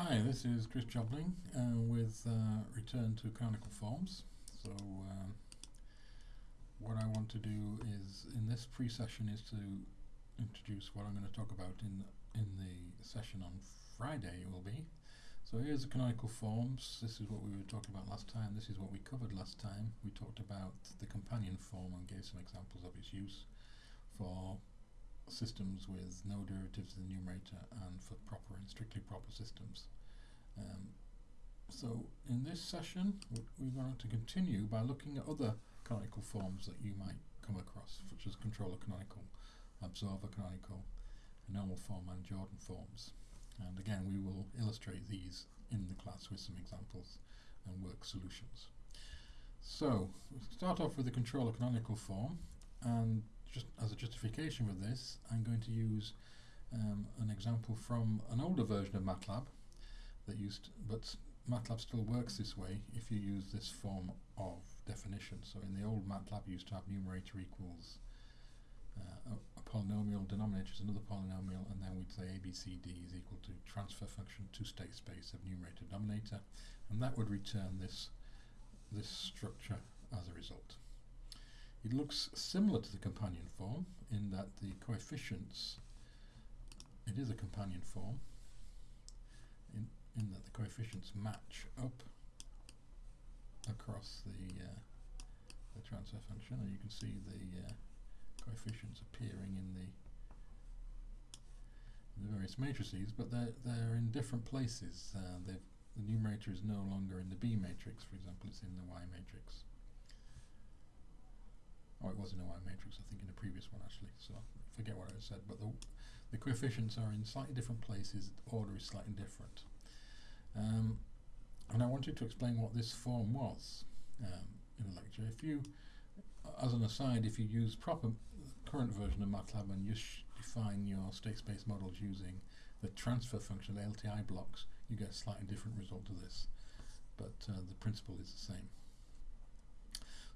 Hi, this is Chris Jobling uh, with uh, Return to Canonical Forms. So um, what I want to do is, in this pre-session, is to introduce what I'm going to talk about in in the session on Friday will be. So here's the canonical forms. This is what we were talking about last time. This is what we covered last time. We talked about the companion form and gave some examples of its use for systems with no derivatives in the numerator and for proper and strictly proper systems. Um, so in this session we're going to continue by looking at other canonical forms that you might come across such as controller canonical, observer canonical, normal form and Jordan forms. And again we will illustrate these in the class with some examples and work solutions. So, we'll start off with the controller canonical form and just as a justification for this, I'm going to use um, an example from an older version of MATLAB that used, but MATLAB still works this way if you use this form of definition. So in the old MATLAB, you used to have numerator equals uh, a, a, polynomial, denominator is another polynomial, and then we'd say ABCD is equal to transfer function to state space of numerator denominator, and that would return this this structure as a result. It looks similar to the companion form in that the coefficients, it is a companion form, in, in that the coefficients match up across the, uh, the transfer function and you can see the uh, coefficients appearing in the the various matrices, but they're they're in different places. Uh, the numerator is no longer in the B matrix, for example, it's in the Y matrix. Oh, it was in a Y matrix, I think, in the previous one actually. So I forget what I said, but the the coefficients are in slightly different places. The order is slightly different. Um, and I wanted to explain what this form was um, in the lecture. If you, as an aside, if you use proper current version of MATLAB and you define your state space models using the transfer function, the LTI blocks, you get a slightly different result to this. But uh, the principle is the same.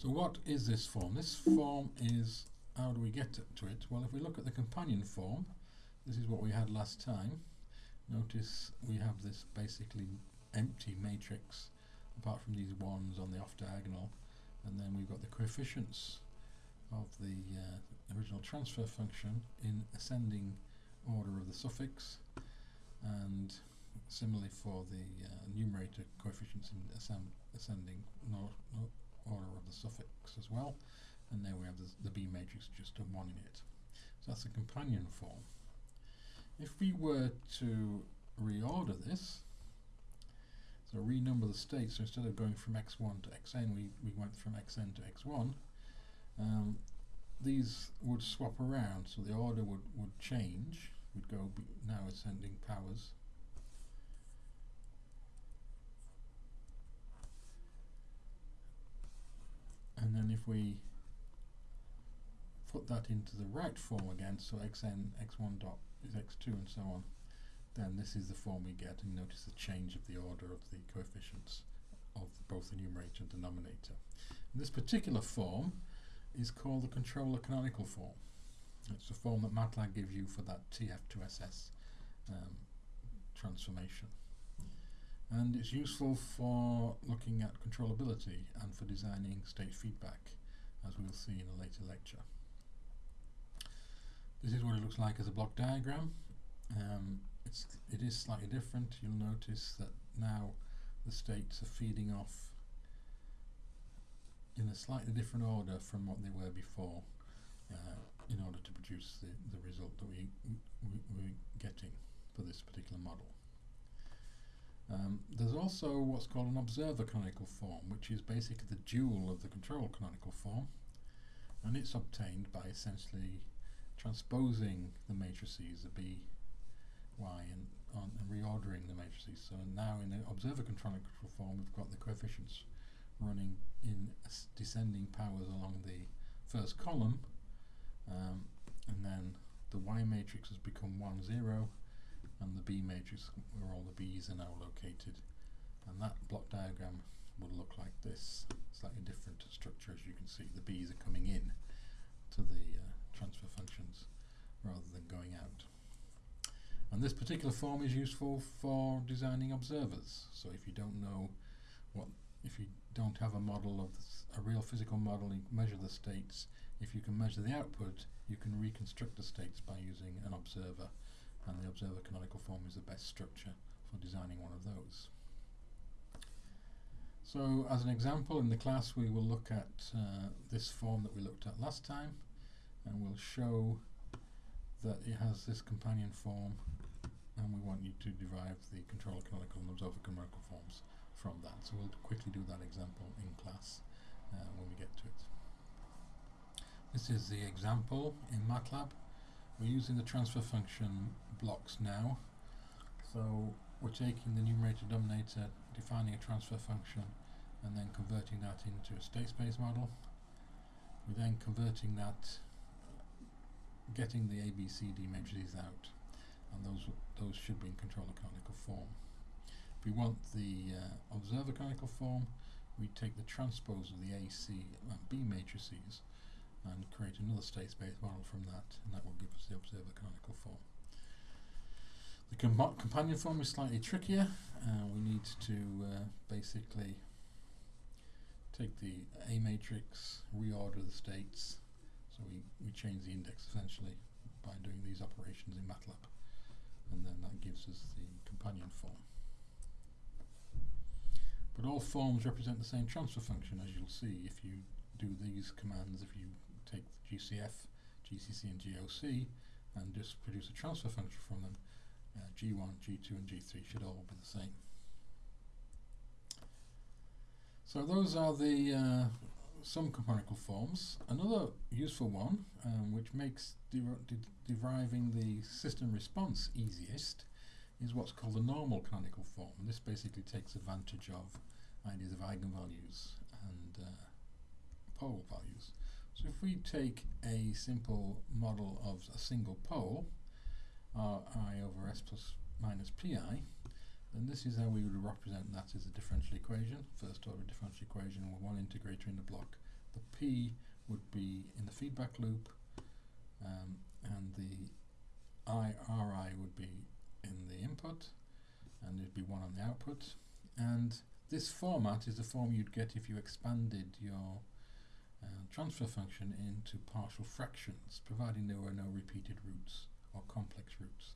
So what is this form? This form is, how do we get to it? Well, if we look at the companion form, this is what we had last time. Notice we have this basically empty matrix, apart from these ones on the off diagonal, and then we've got the coefficients of the uh, original transfer function in ascending order of the suffix, and similarly for the uh, numerator coefficients in ascending order of the suffix as well and there we have the, the B matrix just a 1 in it. So that's a companion form. If we were to reorder this, so renumber the states, so instead of going from x1 to xn, we, we went from xn to x1, um, these would swap around, so the order would, would change, would go now ascending powers, and then if we put that into the right form again, so xn, x1 dot is x2 and so on, then this is the form we get and notice the change of the order of the coefficients of both the numerator and denominator. And this particular form is called the controller canonical form. It's the form that MATLAB gives you for that TF2SS um, transformation and it's useful for looking at controllability and for designing state feedback as we'll see in a later lecture. This is what it looks like as a block diagram. Um, it's, it is slightly different. You'll notice that now the states are feeding off in a slightly different order from what they were before uh, in order to produce the, the result that we, we, we're getting for this particular model. Um, there's also what's called an observer canonical form, which is basically the dual of the control canonical form, and it's obtained by essentially transposing the matrices, the B, Y, and, on, and reordering the matrices. So now in the observer canonical form, we've got the coefficients running in descending powers along the first column, um, and then the Y matrix has become 1, 0, and the B matrix where all the B's are now located and that block diagram would look like this slightly different structure as you can see the B's are coming in to the uh, transfer functions rather than going out And this particular form is useful for designing observers. So if you don't know what, if you don't have a model of a real physical model, you measure the states. If you can measure the output, you can reconstruct the states by using an observer. And the observer canonical form is the best structure for designing one of those. So as an example in the class we will look at uh, this form that we looked at last time and we'll show that it has this companion form and we want you to derive the controller canonical and observer canonical forms from that. So we'll quickly do that example in class uh, when we get to it. This is the example in MATLAB. We're using the transfer function blocks now. So we're taking the numerator denominator defining a transfer function and then converting that into a state space model. We're then converting that, getting the ABCD matrices out, and those those should be in controller canonical form. If we want the uh, observer canonical form, we take the transpose of the A, C, and B matrices and create another state space model from that, and that will give us the observer canonical form. The com companion form is slightly trickier. Uh, we need to uh, basically take the A matrix, reorder the states, so we, we change the index essentially by doing these operations in MATLAB, and then that gives us the companion form. But all forms represent the same transfer function as you'll see if you do these commands, if you take GCF, GCC and GOC and just produce a transfer function from them, uh, G1, G2 and G3 should all be the same. So those are the uh, some canonical forms. Another useful one, um, which makes de deriving the system response easiest, is what's called the normal canonical form. This basically takes advantage of ideas of eigenvalues and uh, pole values. So if we take a simple model of a single pole, i over s plus minus pi, then this is how we would represent that as a differential equation, first order differential equation with one integrator in the block. The p would be in the feedback loop, um, and the i ri would be in the input, and there'd be one on the output. And this format is the form you'd get if you expanded your transfer function into partial fractions, providing there were no repeated roots or complex roots.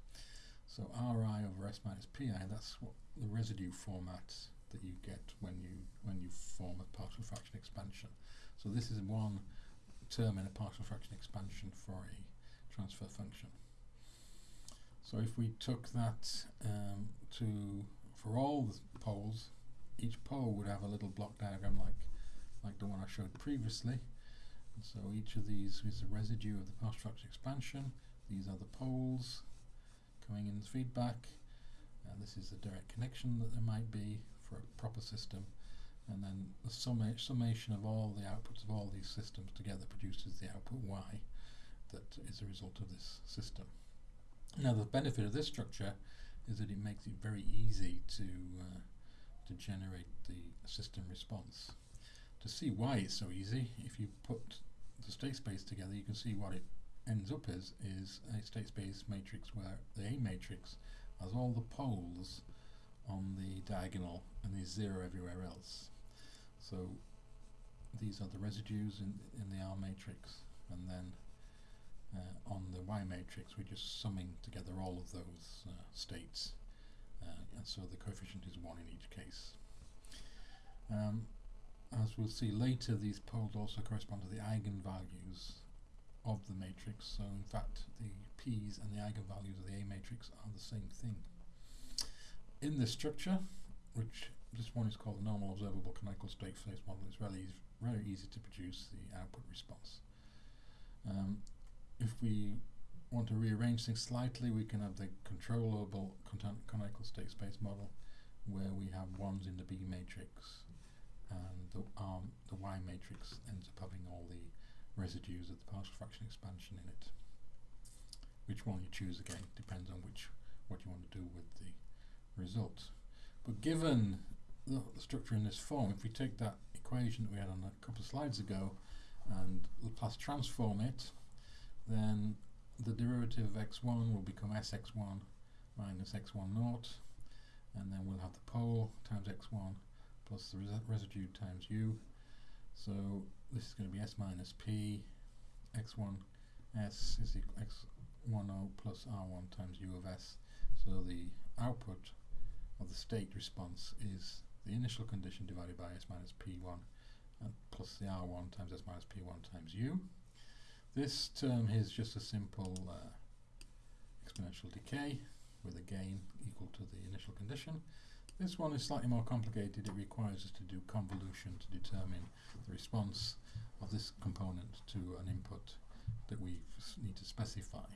So Ri over S minus Pi, that's what the residue format that you get when you when you form a partial fraction expansion. So this is one term in a partial fraction expansion for a transfer function. So if we took that um, to for all the poles, each pole would have a little block diagram like like the one I showed previously. And so each of these is a residue of the partial fraction expansion. These are the poles coming in feedback. And this is the direct connection that there might be for a proper system. And then the summa summation of all the outputs of all these systems together produces the output y that is a result of this system. Now the benefit of this structure is that it makes it very easy to uh, to generate the system response. To see why it's so easy, if you put the state space together, you can see what it ends up as is a state space matrix where the A matrix has all the poles on the diagonal and there's zero everywhere else. So these are the residues in, in the R matrix and then uh, on the Y matrix we're just summing together all of those uh, states uh, and so the coefficient is 1 in each case. Um, as we'll see later these poles also correspond to the eigenvalues of the matrix. So in fact, the p's and the eigenvalues of the A matrix are the same thing. In this structure, which this one is called the normal observable canonical state space model, it's really easy, very easy to produce the output response. Um, if we want to rearrange things slightly, we can have the controllable canonical state space model where we have ones in the B matrix and the, um, the Y matrix ends up having all the residues of the partial fraction expansion in it. Which one you choose again depends on which what you want to do with the result. But given the, the structure in this form, if we take that equation that we had on a couple of slides ago and Laplace transform it, then the derivative of x1 will become sx1 minus x1 naught, and then we'll have the pole times x1 plus the resi residue times u. So this is going to be s minus p, x1 s is equal x10 plus r1 times u of s. So the output of the state response is the initial condition divided by s minus p1 and plus the r1 times s minus p1 times u. This term is just a simple uh, exponential decay with a gain equal to the initial condition. This one is slightly more complicated. It requires us to do convolution to determine the response of this component to an input that we need to specify.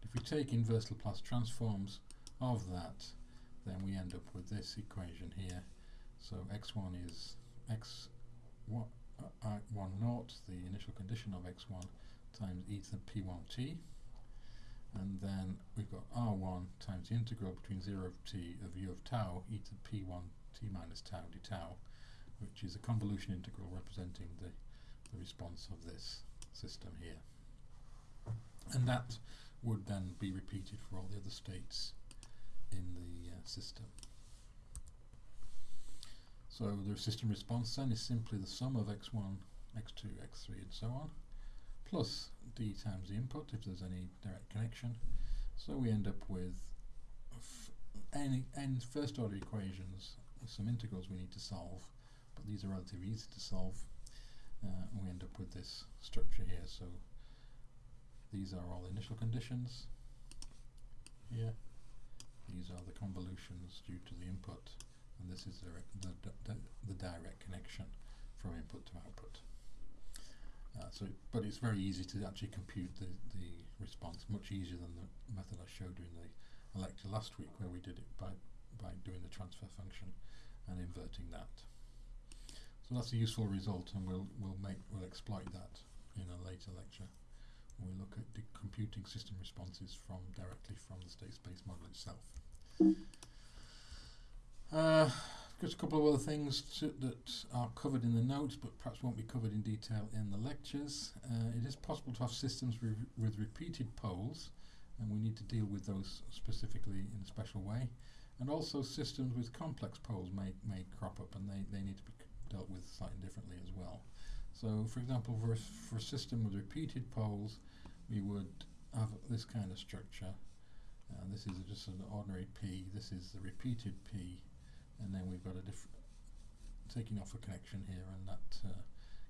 But if we take inverse Laplace transforms of that, then we end up with this equation here. So x1 is x1, uh, I1 naught, the initial condition of x1, times e to the p1t and then we've got r1 times the integral between 0 of t of u of tau e to the p1 t minus tau d tau which is a convolution integral representing the, the response of this system here and that would then be repeated for all the other states in the uh, system. So the system response then is simply the sum of x1, x2, x3 and so on plus d times the input if there's any direct connection. So we end up with any n first order equations with some integrals we need to solve, but these are relatively easy to solve. Uh, and we end up with this structure here. So these are all initial conditions here. These are the convolutions due to the input, and this is the, the, the direct connection from input to output. Uh, so, but it's very easy to actually compute the, the response, much easier than the method I showed you in the lecture last week where we did it by, by doing the transfer function and inverting that. So that's a useful result and we'll, we'll, make, we'll exploit that in a later lecture when we look at the computing system responses from directly from the state space model itself. Uh, just a couple of other things that are covered in the notes but perhaps won't be covered in detail in the lectures. Uh, it is possible to have systems re with repeated poles and we need to deal with those specifically in a special way and also systems with complex poles may, may crop up and they, they need to be dealt with slightly differently as well. So for example for a, for a system with repeated poles we would have this kind of structure. Uh, this is just an ordinary P, this is the repeated P and then we've got a different taking off a connection here and that uh,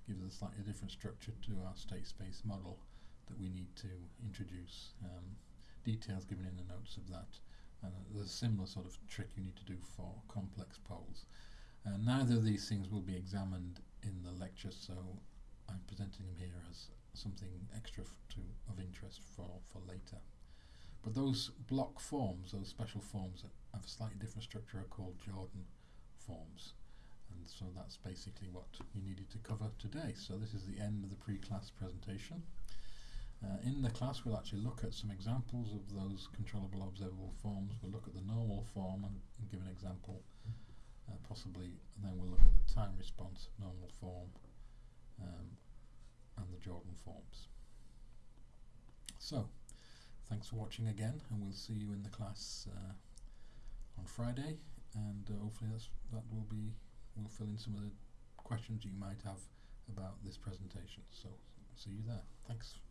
gives us a slightly different structure to our state space model that we need to introduce um, details given in the notes of that and uh, there's a similar sort of trick you need to do for complex poles uh, neither of these things will be examined in the lecture so I'm presenting them here as something extra to of interest for, for later. But those block forms, those special forms that have a slightly different structure are called Jordan forms. And so that's basically what we needed to cover today. So this is the end of the pre-class presentation. Uh, in the class we'll actually look at some examples of those controllable observable forms. We'll look at the normal form and, and give an example uh, possibly, and then we'll look at the time response normal form um, and the Jordan forms. So, thanks for watching again and we'll see you in the class uh, on Friday. And uh, hopefully that will be we'll fill in some of the questions you might have about this presentation. So see you there. Thanks